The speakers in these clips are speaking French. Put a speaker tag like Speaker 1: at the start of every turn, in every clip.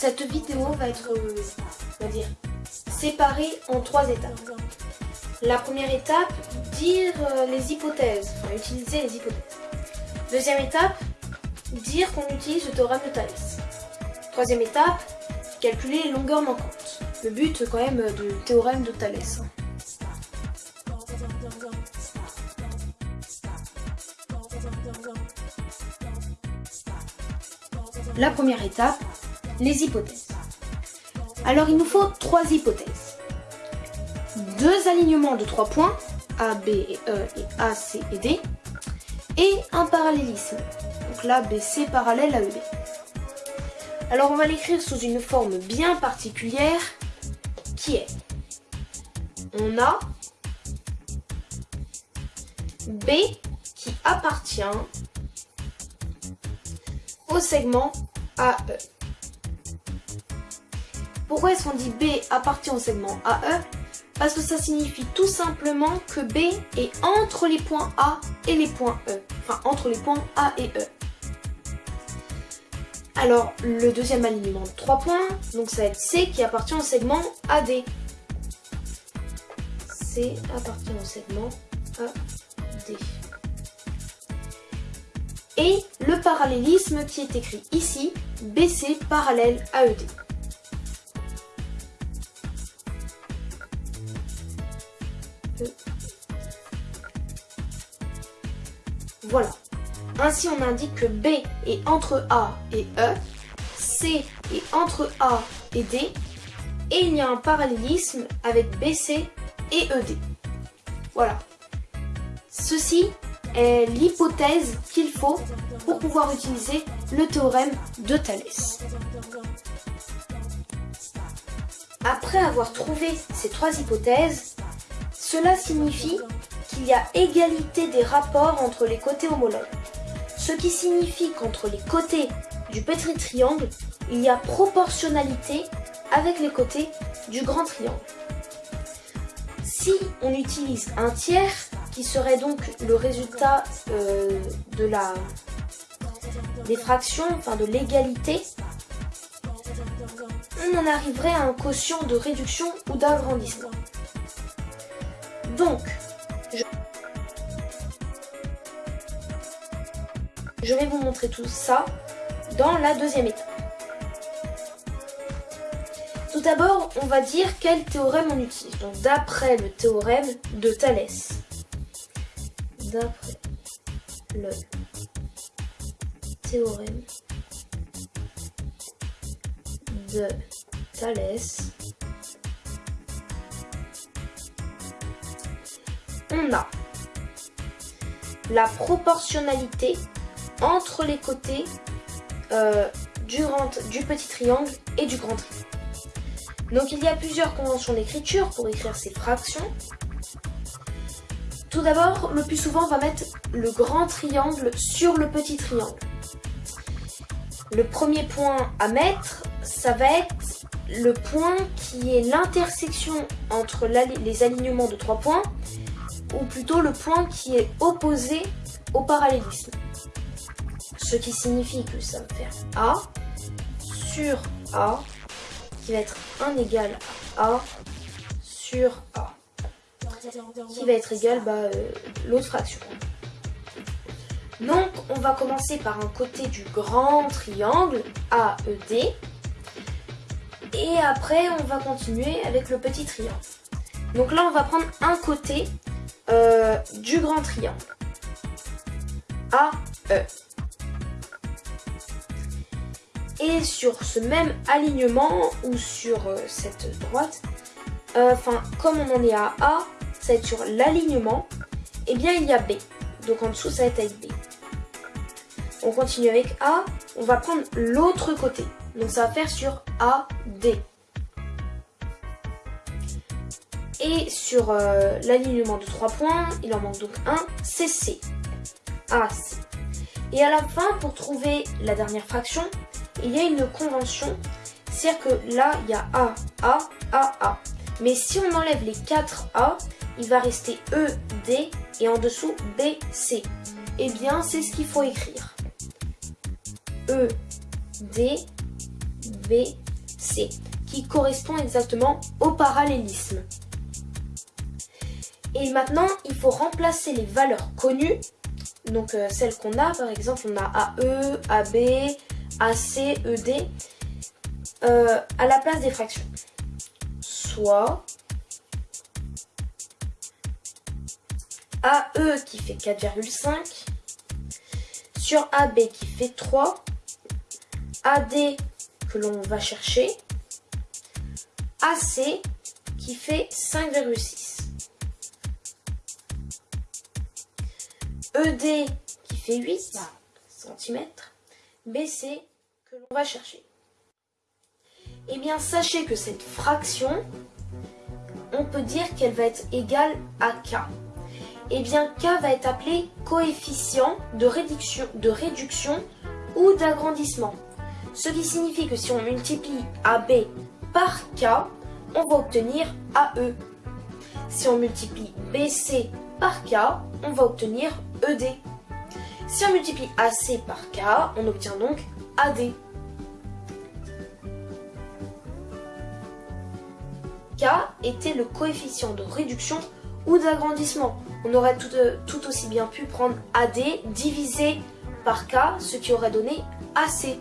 Speaker 1: Cette vidéo va être, euh, on va dire, séparée en trois étapes. La première étape, dire euh, les hypothèses, utiliser les hypothèses. Deuxième étape, dire qu'on utilise le théorème de Thalès. Troisième étape, calculer les longueurs manquantes. Le but quand même du théorème de Thalès. hein. La première étape, les hypothèses. Alors il nous faut trois hypothèses. Deux alignements de trois points, A, B et E et A, C et D, et un parallélisme. Donc là, BC parallèle à ED. Alors on va l'écrire sous une forme bien particulière qui est on a B qui appartient au segment AE. Pourquoi est-ce qu'on dit B appartient au segment AE Parce que ça signifie tout simplement que B est entre les points A et les points E. Enfin, entre les points A et E. Alors, le deuxième alignement de 3 points, donc ça va être C qui appartient au segment AD. C appartient au segment AD. Et le parallélisme qui est écrit ici, BC parallèle E AED. Voilà. Ainsi, on indique que B est entre A et E, C est entre A et D, et il y a un parallélisme avec BC et ED. Voilà. Ceci est l'hypothèse qu'il faut pour pouvoir utiliser le théorème de Thalès. Après avoir trouvé ces trois hypothèses, cela signifie qu'il y a égalité des rapports entre les côtés homologues. Ce qui signifie qu'entre les côtés du petit triangle, il y a proportionnalité avec les côtés du grand triangle. Si on utilise un tiers, qui serait donc le résultat euh, de la des fractions, enfin de l'égalité, on en arriverait à un quotient de réduction ou d'agrandissement. Donc, je... je vais vous montrer tout ça dans la deuxième étape. Tout d'abord, on va dire quel théorème on utilise. Donc, d'après le théorème de Thalès. D'après le théorème de Thalès, on a la proportionnalité entre les côtés euh, du, du petit triangle et du grand triangle. Donc il y a plusieurs conventions d'écriture pour écrire ces fractions. Tout d'abord, le plus souvent, on va mettre le grand triangle sur le petit triangle. Le premier point à mettre, ça va être le point qui est l'intersection entre les alignements de trois points, ou plutôt le point qui est opposé au parallélisme. Ce qui signifie que ça va faire A sur A, qui va être 1 égal à A sur A qui va être égal bah, euh, l'autre fraction. Donc on va commencer par un côté du grand triangle AED et après on va continuer avec le petit triangle. Donc là on va prendre un côté euh, du grand triangle AE. Et sur ce même alignement ou sur euh, cette droite, euh, enfin comme on en est à A, ça va être sur l'alignement, et bien il y a B. Donc en dessous ça va être avec B. On continue avec A, on va prendre l'autre côté. Donc ça va faire sur AD. Et sur euh, l'alignement de 3 points, il en manque donc un, c'est C. AC. Et à la fin, pour trouver la dernière fraction, il y a une convention. C'est-à-dire que là, il y a A, A, A, A. Mais si on enlève les 4 A, il va rester E, D et en dessous B, C. Eh bien, c'est ce qu'il faut écrire. E, D, B, C, qui correspond exactement au parallélisme. Et maintenant, il faut remplacer les valeurs connues, donc euh, celles qu'on a, par exemple, on a AE, AB, AC, ED, euh, à la place des fractions. Soit AE qui fait 4,5 sur AB qui fait 3, AD que l'on va chercher, AC qui fait 5,6. ED qui fait 8 cm, BC l'on va chercher. Eh bien, sachez que cette fraction, on peut dire qu'elle va être égale à K. Eh bien, K va être appelé coefficient de réduction, de réduction ou d'agrandissement. Ce qui signifie que si on multiplie AB par K, on va obtenir AE. Si on multiplie BC par K, on va obtenir ED. Si on multiplie AC par K, on obtient donc AD. Était le coefficient de réduction ou d'agrandissement. On aurait tout, euh, tout, aussi bien pu prendre AD divisé par K, ce qui aurait donné AC.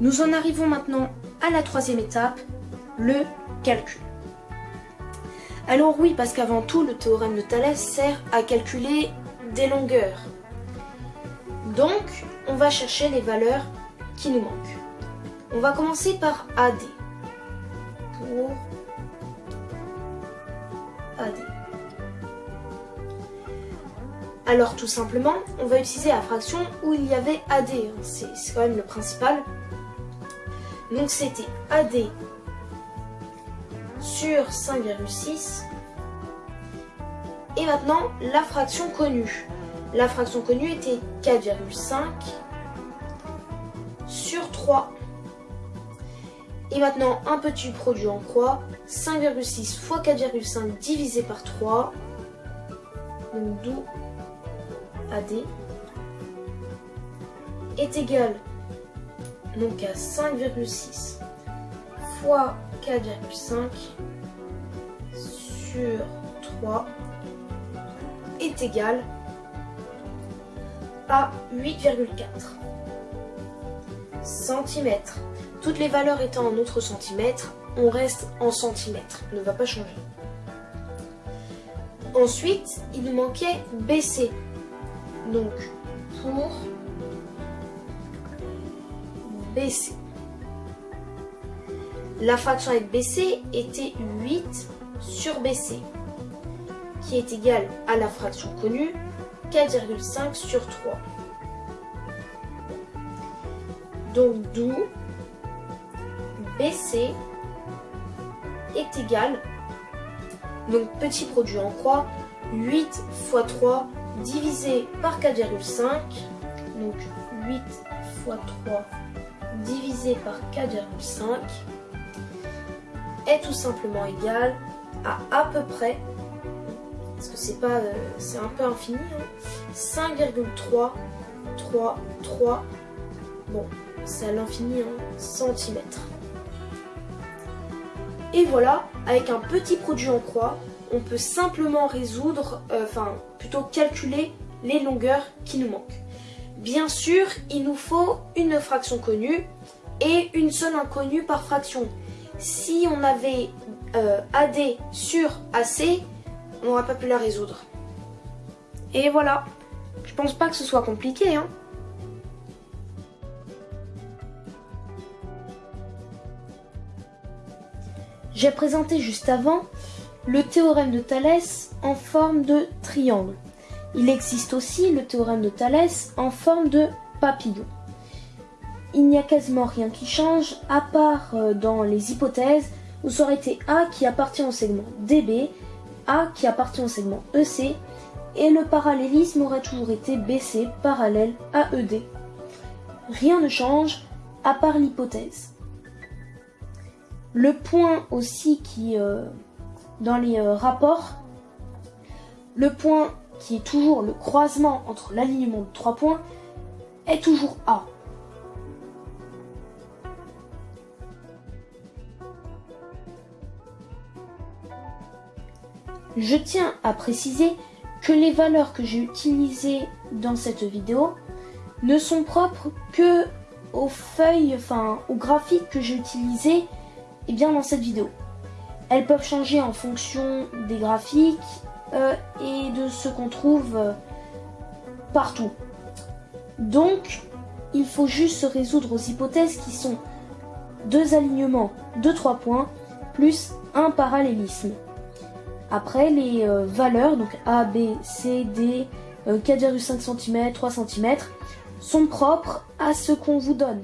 Speaker 1: Nous en arrivons maintenant à la troisième étape, le calcul. Alors oui, parce qu'avant tout, le théorème de Thalès sert à calculer des longueurs. Donc, on va chercher les valeurs qui nous manquent. On va commencer par AD. Pour AD. Alors tout simplement, on va utiliser la fraction où il y avait AD. C'est quand même le principal. Donc c'était AD sur 5,6. Et maintenant, la fraction connue. La fraction connue était 4,5 sur 3. Et maintenant, un petit produit en croix. 5,6 fois 4,5 divisé par 3. Donc d'où AD est égal à 5,6 fois 4,5 sur 3 est égal à 8,4 cm. Toutes les valeurs étant en autres centimètres, on reste en centimètres, ne va pas changer. Ensuite, il nous manquait BC. Donc, pour BC. La fraction avec BC était 8 sur BC, qui est égale à la fraction connue 4,5 sur 3. Donc d'où BC est égal, donc petit produit en croix, 8 fois 3 divisé par 4,5, donc 8 fois 3 divisé par 4,5 est tout simplement égal à à peu près, parce que c'est pas, euh, c'est un peu infini, 5,3, 3, 3, bon, c'est à l'infini, hein, centimètres. Et voilà, avec un petit produit en croix, on peut simplement résoudre, euh, enfin plutôt calculer les longueurs qui nous manquent. Bien sûr, il nous faut une fraction connue et une seule inconnue par fraction. Si on avait euh, AD sur AC, on n'aurait pas pu la résoudre. Et voilà. Je pense pas que ce soit compliqué, hein. J'ai présenté juste avant le théorème de Thalès en forme de triangle. Il existe aussi le théorème de Thalès en forme de papillon. il n'y a quasiment rien qui change, à part euh, dans les hypothèses où ça aurait été A qui appartient au segment DB, A qui appartient au segment EC, et le parallélisme aurait toujours été BC parallèle à ED. Rien ne change, à part l'hypothèse. Le point aussi qui, euh, dans les euh, rapports, le point qui est toujours le croisement entre l'alignement de trois points est toujours A. Je tiens à préciser que les valeurs que j'ai utilisées dans cette vidéo ne sont propres que aux feuilles, enfin aux graphiques que j'ai utilisés et bien dans cette vidéo. Elles peuvent changer en fonction des graphiques euh, et de ce qu'on trouve euh, partout. Donc, il faut juste se résoudre aux hypothèses qui sont deux alignements de trois points plus un parallélisme. Après, les euh, valeurs, donc A, B, C, D, 4,5 cm, 3 cm, sont propres à ce qu'on vous donne.